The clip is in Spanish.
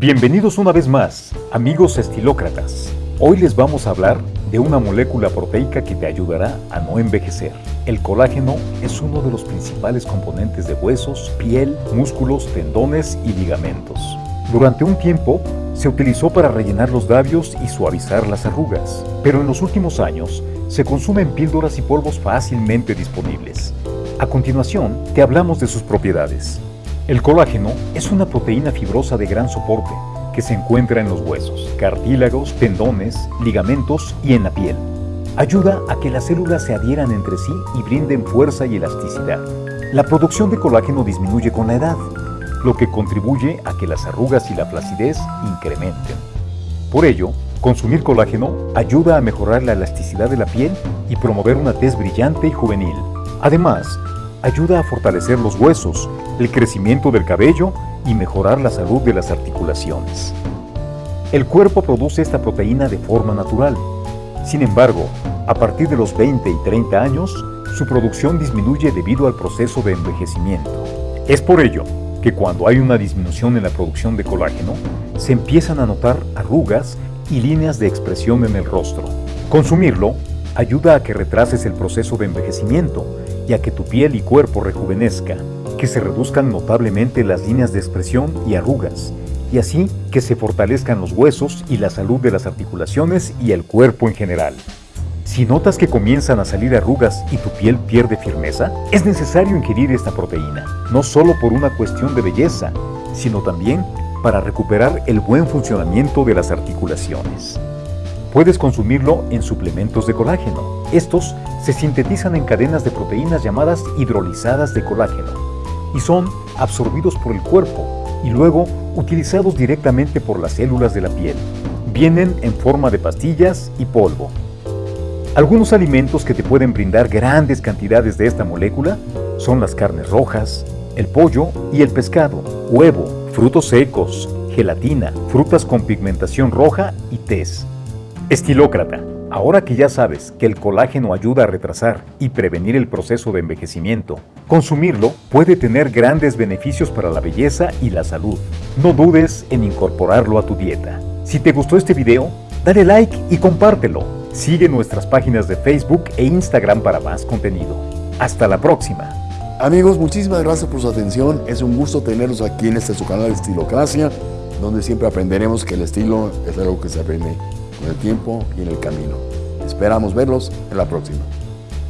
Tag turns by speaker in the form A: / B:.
A: Bienvenidos una vez más, amigos estilócratas. Hoy les vamos a hablar de una molécula proteica que te ayudará a no envejecer. El colágeno es uno de los principales componentes de huesos, piel, músculos, tendones y ligamentos. Durante un tiempo, se utilizó para rellenar los labios y suavizar las arrugas, pero en los últimos años se consumen píldoras y polvos fácilmente disponibles. A continuación, te hablamos de sus propiedades. El colágeno es una proteína fibrosa de gran soporte que se encuentra en los huesos, cartílagos, tendones, ligamentos y en la piel. Ayuda a que las células se adhieran entre sí y brinden fuerza y elasticidad. La producción de colágeno disminuye con la edad, lo que contribuye a que las arrugas y la flacidez incrementen. Por ello, consumir colágeno ayuda a mejorar la elasticidad de la piel y promover una tez brillante y juvenil. Además, ayuda a fortalecer los huesos, el crecimiento del cabello y mejorar la salud de las articulaciones. El cuerpo produce esta proteína de forma natural. Sin embargo, a partir de los 20 y 30 años, su producción disminuye debido al proceso de envejecimiento. Es por ello que cuando hay una disminución en la producción de colágeno, se empiezan a notar arrugas y líneas de expresión en el rostro. Consumirlo ayuda a que retrases el proceso de envejecimiento y que tu piel y cuerpo rejuvenezca, que se reduzcan notablemente las líneas de expresión y arrugas, y así que se fortalezcan los huesos y la salud de las articulaciones y el cuerpo en general. Si notas que comienzan a salir arrugas y tu piel pierde firmeza, es necesario ingerir esta proteína, no solo por una cuestión de belleza, sino también para recuperar el buen funcionamiento de las articulaciones. Puedes consumirlo en suplementos de colágeno. Estos se sintetizan en cadenas de proteínas llamadas hidrolizadas de colágeno y son absorbidos por el cuerpo y luego utilizados directamente por las células de la piel. Vienen en forma de pastillas y polvo. Algunos alimentos que te pueden brindar grandes cantidades de esta molécula son las carnes rojas, el pollo y el pescado, huevo, frutos secos, gelatina, frutas con pigmentación roja y tez. Estilócrata, ahora que ya sabes que el colágeno ayuda a retrasar y prevenir el proceso de envejecimiento, consumirlo puede tener grandes beneficios para la belleza y la salud. No dudes en incorporarlo a tu dieta. Si te gustó este video, dale like y compártelo. Sigue nuestras páginas de Facebook e Instagram para más contenido. Hasta la próxima.
B: Amigos, muchísimas gracias por su atención. Es un gusto tenerlos aquí en este su canal Estilocracia, donde siempre aprenderemos que el estilo es algo que se aprende con el tiempo y en el camino. Esperamos verlos en la próxima.